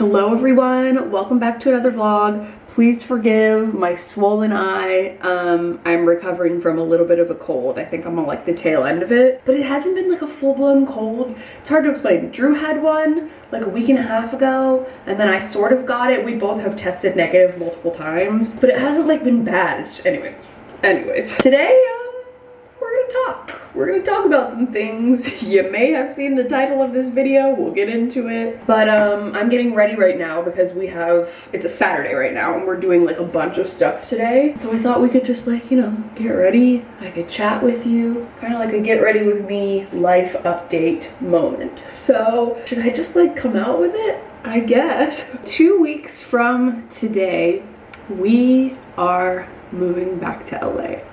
Hello everyone, welcome back to another vlog. Please forgive my swollen eye. Um, I'm recovering from a little bit of a cold. I think I'm on like the tail end of it, but it hasn't been like a full-blown cold. It's hard to explain. Drew had one like a week and a half ago, and then I sort of got it. We both have tested negative multiple times, but it hasn't like been bad. Just, anyways, anyways. Today, talk we're gonna talk about some things. You may have seen the title of this video, we'll get into it. But um, I'm getting ready right now because we have, it's a Saturday right now and we're doing like a bunch of stuff today. So I thought we could just like, you know, get ready. I could chat with you, kind of like a get ready with me life update moment. So should I just like come out with it? I guess. Two weeks from today, we are moving back to LA.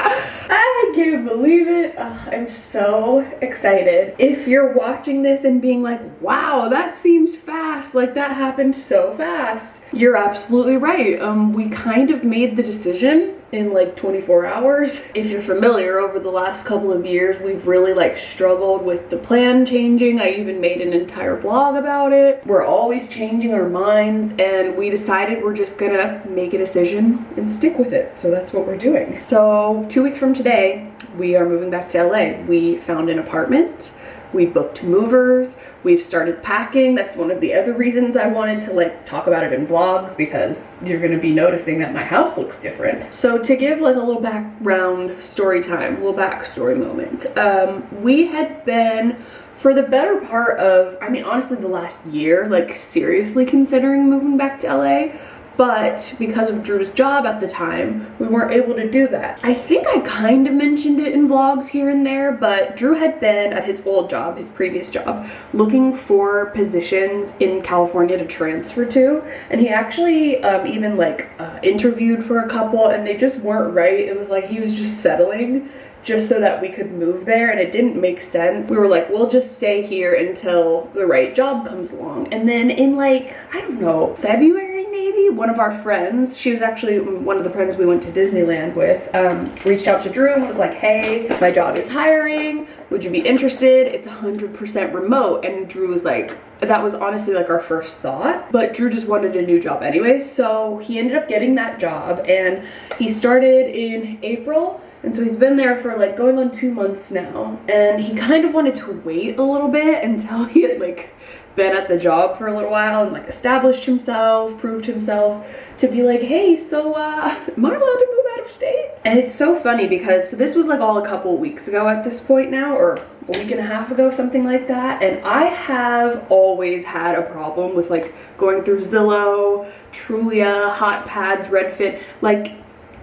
I can't believe it. I'm so excited. If you're watching this and being like, wow, that seems fast, like that happened so fast, you're absolutely right. Um, we kind of made the decision in like 24 hours. If you're familiar, over the last couple of years, we've really like struggled with the plan changing. I even made an entire blog about it. We're always changing our minds and we decided we're just gonna make a decision and stick with it. So that's what we're doing. So two weeks from today, we are moving back to LA. We found an apartment we booked movers, we've started packing. That's one of the other reasons I wanted to like talk about it in vlogs because you're gonna be noticing that my house looks different. So to give like a little background story time, a little backstory moment, um, we had been for the better part of, I mean, honestly, the last year, like seriously considering moving back to LA but because of Drew's job at the time, we weren't able to do that. I think I kind of mentioned it in vlogs here and there, but Drew had been at his old job, his previous job, looking for positions in California to transfer to, and he actually um, even like uh, interviewed for a couple and they just weren't right. It was like he was just settling just so that we could move there and it didn't make sense. We were like, we'll just stay here until the right job comes along. And then in like, I don't know, February maybe one of our friends she was actually one of the friends we went to disneyland with um, reached out to drew and was like hey my job is hiring. Would you be interested? It's 100 percent remote. And drew was like that was honestly like our first thought. But drew just wanted a new job anyway so he ended up getting that job and he started in april. And so he's been there for like going on two months now. And he kind of wanted to wait a little bit until he had like been at the job for a little while and like established himself, proved himself to be like, hey, so uh, am I allowed to move out of state? And it's so funny because this was like all a couple weeks ago at this point now, or a week and a half ago, something like that. And I have always had a problem with like going through Zillow, Trulia, Hot Pads, Redfin, like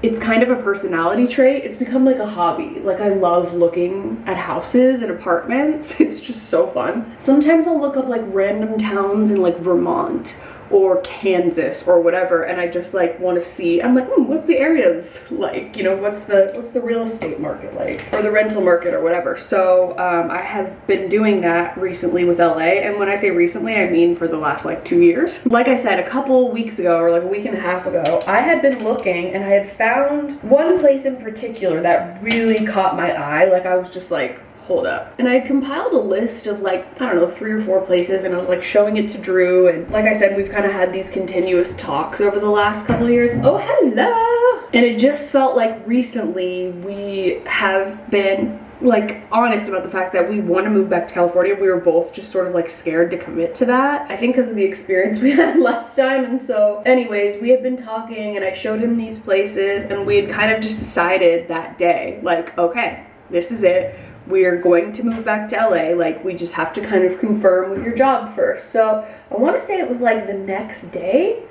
it's kind of a personality trait. It's become like a hobby. Like I love looking at houses and apartments. It's just so fun. Sometimes I'll look up like random towns in like Vermont or Kansas or whatever and I just like want to see I'm like hmm, what's the areas like? You know what's the what's the real estate market like? Or the rental market or whatever. So um, I have been doing that recently with LA and when I say recently I mean for the last like two years. Like I said a couple weeks ago or like a week and a half ago I had been looking and I had found one place in particular that really caught my eye. Like I was just like hold up. And I compiled a list of like, I don't know, three or four places and I was like showing it to Drew. And like I said, we've kind of had these continuous talks over the last couple of years. Oh, hello. And it just felt like recently we have been like honest about the fact that we want to move back to California. We were both just sort of like scared to commit to that. I think because of the experience we had last time. And so anyways, we had been talking and I showed him these places and we had kind of just decided that day, like, okay, this is it we're going to move back to LA. Like, we just have to kind of confirm with your job first. So I want to say it was like the next day.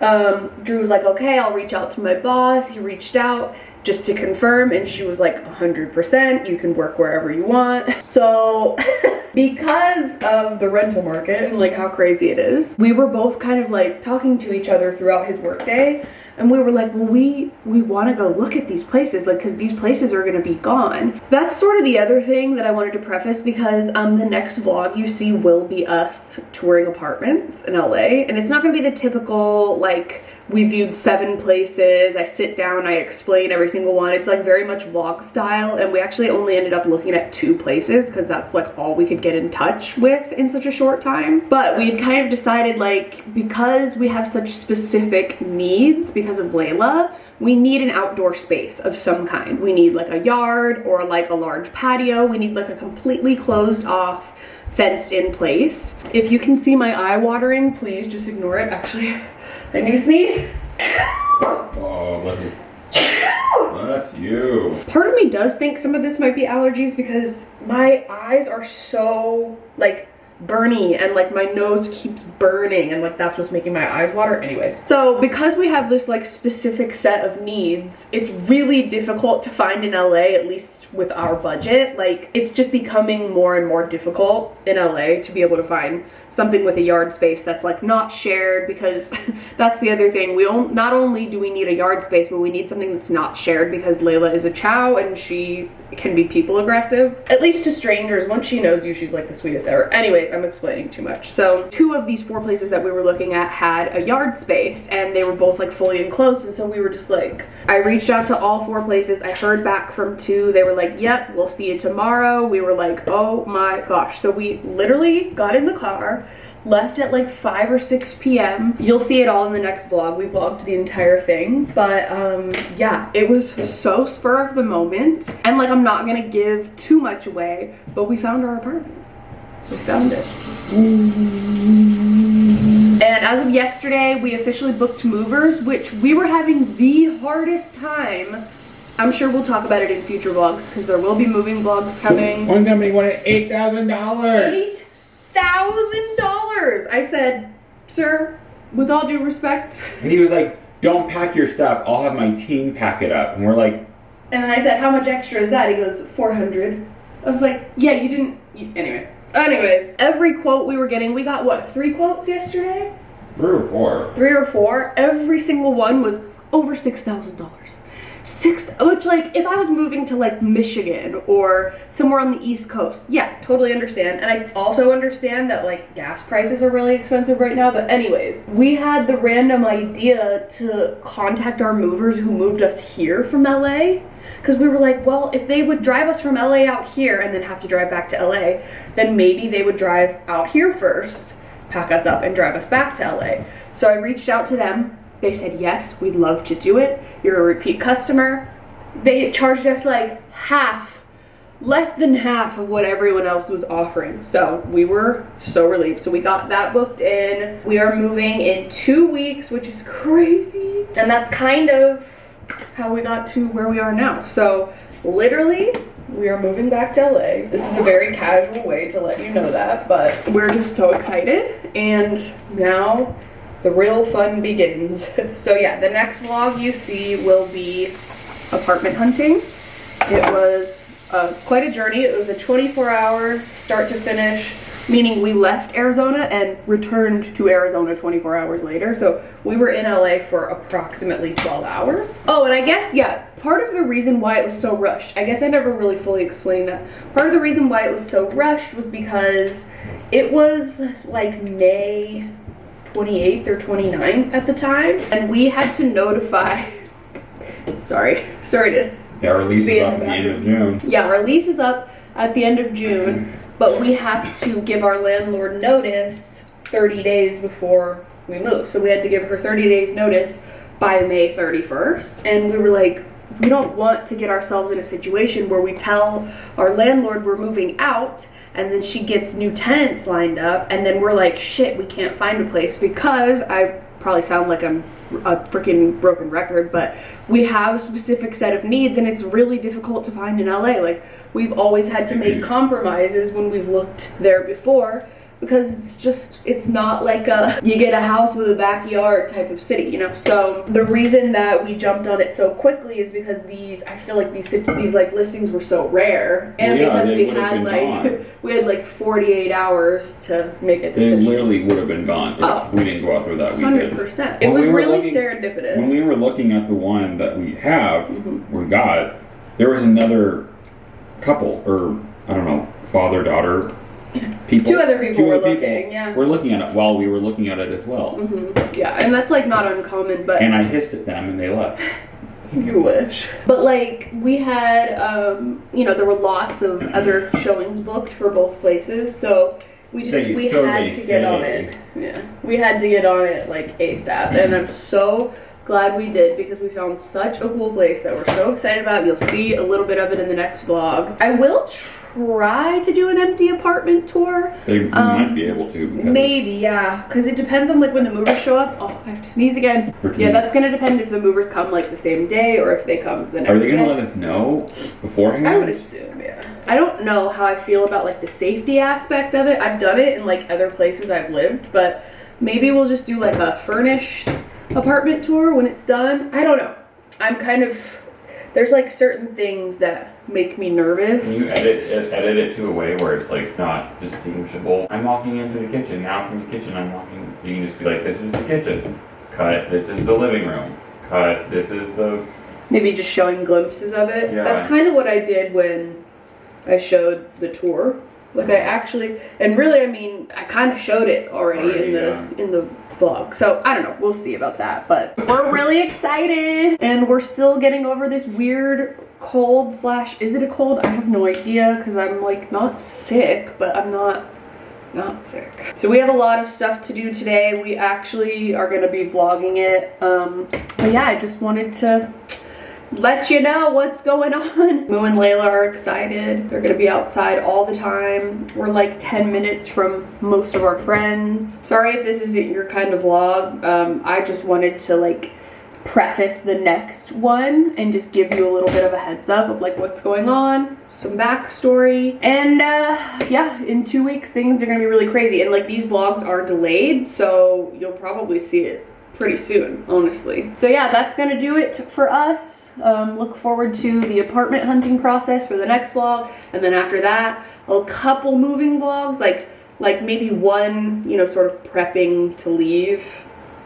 Um, Drew was like, okay, I'll reach out to my boss. He reached out just to confirm and she was like 100% you can work wherever you want so because of the rental market and like how crazy it is we were both kind of like talking to each other throughout his workday and we were like well we we want to go look at these places like because these places are going to be gone. That's sort of the other thing that i wanted to preface because um the next vlog you see will be us touring apartments in la and it's not going to be the typical like we viewed seven places i sit down i explain every single one. It's like very much vlog style and we actually only ended up looking at two places because that's like all we could get in touch with in such a short time. But we had kind of decided like because we have such specific needs because of Layla, we need an outdoor space of some kind. We need like a yard or like a large patio. We need like a completely closed off fenced in place. If you can see my eye watering, please just ignore it. Actually, I need to sneeze. Oh, bless you. Bless you. Part of me does think some of this might be allergies because my eyes are so like burny and like my nose keeps burning and like that's what's making my eyes water. Anyways. So because we have this like specific set of needs it's really difficult to find in la at least with our budget. Like it's just becoming more and more difficult in LA to be able to find something with a yard space that's like not shared because that's the other thing. We not only do we need a yard space but we need something that's not shared because Layla is a chow and she can be people aggressive at least to strangers. Once she knows you she's like the sweetest ever. Anyways I'm explaining too much. So two of these four places that we were looking at had a yard space and they were both like fully enclosed and so we were just like I reached out to all four places. I heard back from two. They were like yep, we'll see you tomorrow. We were like, oh my gosh. So we literally got in the car, left at like 5 or 6 p.m. You'll see it all in the next vlog. We vlogged the entire thing. But um, yeah, it was so spur of the moment. And like, I'm not gonna give too much away, but we found our apartment. We found it. And as of yesterday, we officially booked movers, which we were having the hardest time I'm sure we'll talk about it in future vlogs because there will be moving vlogs coming. One company wanted eight thousand dollars. Eight thousand dollars. I said, sir, with all due respect. And he was like, "Don't pack your stuff. I'll have my team pack it up." And we're like, and then I said, "How much extra is that?" He goes, 400. I was like, "Yeah, you didn't." You, anyway. Anyways, every quote we were getting, we got what three quotes yesterday? Three or four. Three or four. Every single one was over six thousand dollars six which like if i was moving to like michigan or somewhere on the east coast yeah totally understand. And i also understand that like gas prices are really expensive right now. But anyways we had the random idea to contact our movers who moved us here from la because we were like well if they would drive us from la out here and then have to drive back to la then maybe they would drive out here first pack us up and drive us back to la so i reached out to them they said, yes, we'd love to do it. You're a repeat customer. They charged us like half, less than half of what everyone else was offering. So we were so relieved. So we got that booked in. We are moving in two weeks, which is crazy. And that's kind of how we got to where we are now. So literally, we are moving back to LA. This is a very casual way to let you know that, but we're just so excited. And now the real fun begins. so yeah, the next vlog you see will be apartment hunting. It was uh, quite a journey. It was a 24 hour start to finish, meaning we left Arizona and returned to Arizona 24 hours later. So we were in LA for approximately 12 hours. Oh, and I guess, yeah, part of the reason why it was so rushed, I guess I never really fully explained that. Part of the reason why it was so rushed was because it was like May 28th or 29th at the time. And we had to notify, sorry, sorry to Yeah, our lease is up at the end of June. Yeah, our lease is up at the end of June, but we have to give our landlord notice 30 days before we move. So we had to give her 30 days notice by May 31st. And we were like, we don't want to get ourselves in a situation where we tell our landlord we're moving out and then she gets new tenants lined up and then we're like shit we can't find a place because i probably sound like i'm a freaking broken record but we have a specific set of needs and it's really difficult to find in la like we've always had to make compromises when we've looked there before because it's just it's not like a you get a house with a backyard type of city you know? So the reason that we jumped on it so quickly is because these i feel like these these like listings were so rare. And yeah, because we had like gone. we had like 48 hours to make a decision. they literally would have been gone if oh, we didn't go out through that weekend. 100% it was we really looking, serendipitous. when we were looking at the one that we have mm -hmm. we got there was another couple or i don't know father daughter people. Two other people two were other looking. Yeah. We're looking at it while we were looking at it as well. Mm -hmm. Yeah, and that's like not uncommon, but. And I hissed at them, and they left. You wish. But like we had, um, you know, there were lots of other showings booked for both places, so we just They- we so had to get on it. Yeah, we had to get on it like ASAP, and I'm so glad we did because we found such a cool place that we're so excited about. You'll see a little bit of it in the next vlog. I will try to do an empty apartment tour. They Um, might be able to. Maybe, yeah, because it depends on like when the movers show up. Oh, I have to sneeze again. Yeah, that's gonna depend if the movers come like the same day or if they come the next day. Are they gonna let us know beforehand? I would assume, yeah. I don't know how I feel about like the safety aspect of it. I've done it in like other places I've lived, but maybe we'll just do like a furnished apartment tour when it's done. I don't know. I'm kind of there's like certain things that make me nervous. Can you edit it, edit it to a way where it's like not distinguishable? I'm walking into the kitchen now. From the kitchen, I'm walking. You can just be like, "This is the kitchen." Cut. This is the living room. Cut. This is the. Maybe just showing glimpses of it. Yeah. That's kind of what I did when I showed the tour. Like I mm-hmm. actually, and really, I mean, I kind of showed it already, Already, in the yeah. in the vlog. So I don't know. We'll see about that. But we're really excited, and we're still getting over this weird cold slash. Is it a cold? I have no idea because I'm like not sick, but I'm not not sick. So we have a lot of stuff to do today. We actually are gonna be vlogging it. Um, but yeah, I just wanted to let you know what's going on. Moo and Layla are excited. They're gonna be outside all the time. We're like 10 minutes from most of our friends. Sorry if this isn't your kind of vlog. Um, I just wanted to like preface the next one and just give you a little bit of a heads up of like what's going on some backstory and uh yeah in two weeks things are gonna be really crazy and like these vlogs are delayed so you'll probably see it pretty soon honestly. So yeah that's gonna do it for us. Um, look forward to the apartment hunting process for the next vlog and then after that a couple moving vlogs like like maybe one you know sort of prepping to leave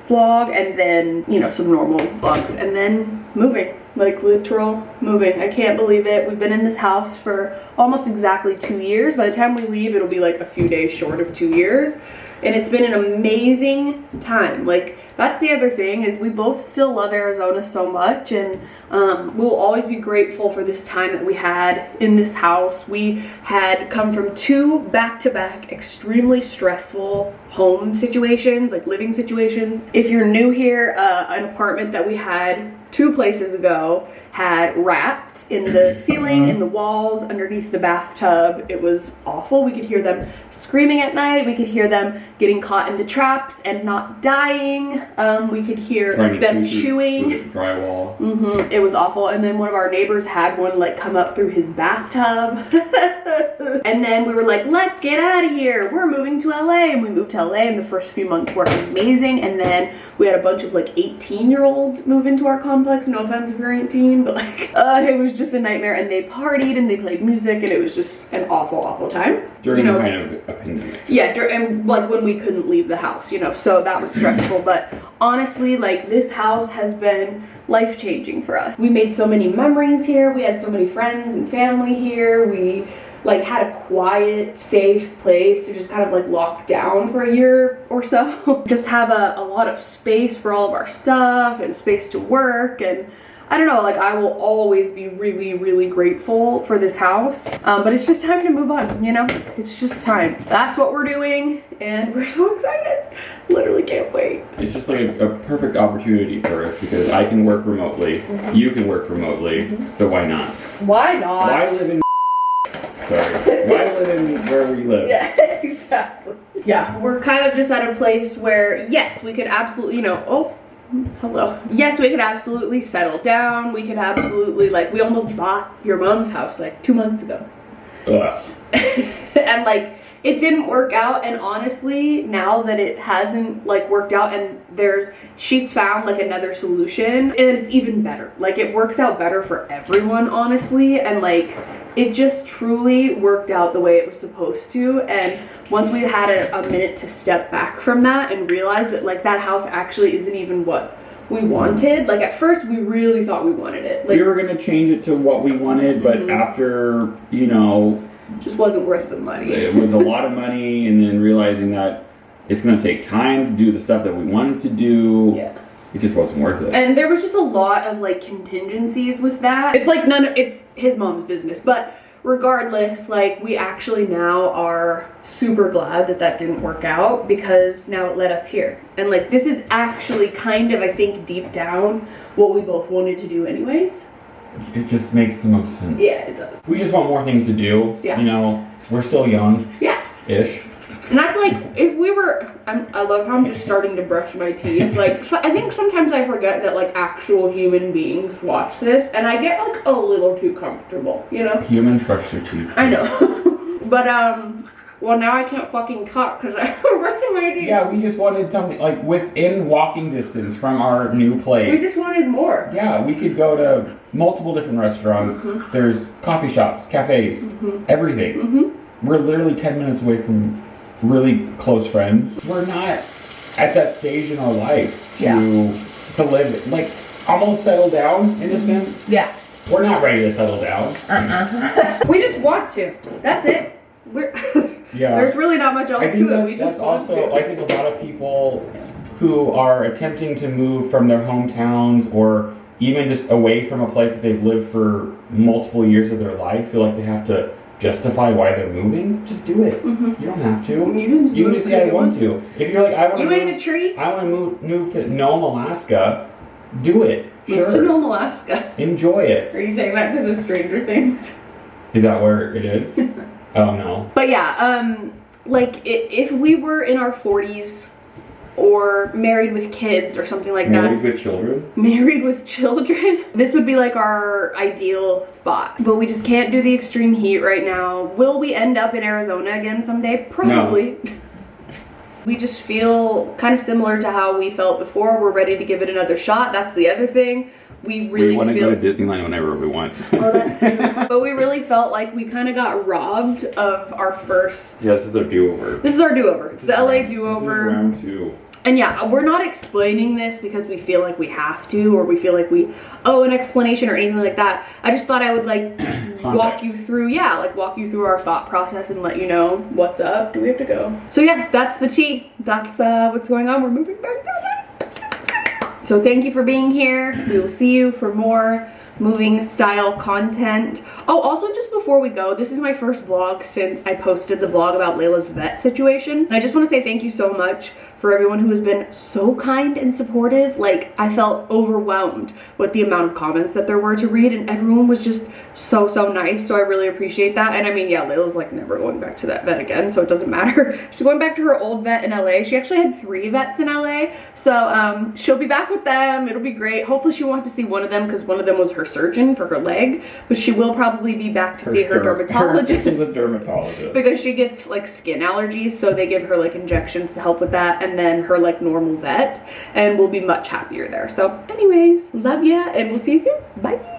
vlog and then you know some normal vlogs and then moving like literal moving. I can't believe it. We've been in this house for almost exactly two years. By the time we leave it'll be like a few days short of two years and it's been an amazing time. Like that's the other thing is we both still love arizona so much and um, we'll always be grateful for this time that we had in this house. We had come from two back-to-back extremely stressful home situations like living situations. If you're new here uh, an apartment that we had two places ago had rats in the ceiling, in the walls, underneath the bathtub. It was awful. We could hear them screaming at night. We could hear them getting caught in the traps and not dying. Um, we could hear Trying them chewing. drywall. hmm It was awful. And then one of our neighbors had one like come up through his bathtub. and then we were like, let's get out of here. We're moving to LA. And we moved to LA and the first few months were amazing. And then we had a bunch of like 18 year olds move into our complex. No offense if you're 18, but like, uh, it was just a nightmare. And they partied and they played music and it was just an awful, awful time. During you know, the kind of a pandemic. yeah, and like when we couldn't leave the house, you know, so that was stressful. But honestly, like this house has been life changing for us. We made so many memories here. We had so many friends and family here. We like had a quiet, safe place to just kind of like lock down for a year or so. just have a, a lot of space for all of our stuff and space to work and I don't know, like I will always be really, really grateful for this house. Um, but it's just time to move on, you know? It's just time. That's what we're doing, and we're so excited. Literally can't wait. It's just like a, a perfect opportunity for us because I can work remotely, Mm-hmm. you can work remotely, so why not? Why not? Why live in sorry? Why live in where we live? Yeah, exactly. Yeah, we're kind of just at a place where, yes, we could absolutely, you know, oh, hello. Yes, we could absolutely settle down. We could absolutely, like, we almost bought your mom's house like two months ago. Oh, and like it didn't work out and honestly now that it hasn't like worked out and there's she's found like another solution and it's even better like it works out better for everyone honestly and like it just truly worked out the way it was supposed to and once we had a, a minute to step back from that and realize that like that house actually isn't even what we wanted like at first we really thought we wanted it like we were gonna change it to what we wanted, but Mhm. after you know just wasn't worth the money it was a lot of money, and then realizing that it's gonna take time to do the stuff that we wanted to do. yeah it just wasn't worth it. And there was just a lot of like contingencies with that. It's like none of it's his mom's business, but regardless, like we actually now are super glad that that didn't work out because now it led us here. And like this is actually kind of I think deep down what we both wanted to do anyways. It just makes the most sense. Yeah, it does. We just want more things to do. Yeah. You know, we're still young Yeah. ish. And I feel like if we were, I'm, I love how I'm just starting to brush my teeth. Like, so I think sometimes I forget that like actual human beings watch this, and I get like a little too comfortable, you know? Human brush their teeth. I know. but um, well now I can't fucking talk because I'm brushing my teeth. Yeah, we just wanted something like within walking distance from our new place. We just wanted more. Yeah, we could go to multiple different restaurants. Mhm. There's coffee shops, cafes, Mhm. everything. Mhm. We're literally 10 minutes away from really close friends. We're not at that stage in our life to, Yeah. to live, like, almost settle down in a sense. Yeah. We're not ready to settle down. Uh-uh. we just want to. That's it. We're Yeah. There's really not much else I think to it. We just want also, to. I think a lot of people who are attempting to move from their hometowns or even just away from a place that they've lived for multiple years of their life feel like they have to justify why they're moving. Just do it. Mhm. You don't have to. You can just You just if gotta want to. If you're like, I want You to a move, tree? I want to move, move to Nome, Alaska. Do it. Move to Sure. Nome, Alaska. Enjoy it. Are you saying that because of Stranger Things? Is that where it is? oh no. But yeah, um, like i- if we were in our 40s or married with kids or something like that, Married with children. married with children, this would be like our ideal spot. But we just can't do the extreme heat right now. Will we end up in Arizona again someday? Probably. We just feel kind of similar to how we felt before. We're ready to give it another shot. That's the other thing. We really we want to feel go to Disneyland whenever we want. Oh, that too. but we really felt like we kind of got robbed of our first. yeah, this is our do-over. This is our do-over. It's the LA do-over. round two. And yeah, we're not explaining this because we feel like we have to or we feel like we owe an explanation or anything like that. I just thought I would like walk you through, yeah, like walk you through our thought process and let you know what's up. Do we have to go? So yeah, that's the tea. That's uh, what's going on. We're moving back down. So thank you for being here. We will see you for more moving style content. Oh, also just before we go, this is my first vlog since I posted the vlog about Layla's vet situation. I just want to say thank you so much for everyone who has been so kind and supportive. Like, I felt overwhelmed with the amount of comments that there were to read and everyone was just so, so nice. So I really appreciate that. And I mean, yeah, Layla's like never going back to that vet again, so it doesn't matter. She's going back to her old vet in LA. She actually had three vets in LA. So um, she'll be back with them. It'll be great. Hopefully she won't have to see one of them because one of them was her surgeon for her leg. But she will probably be back to see her dermatologist She's a dermatologist. because she gets like skin allergies so they give her like injections to help with that and then her like normal vet and we'll be much happier there so anyways love ya and we'll see you soon bye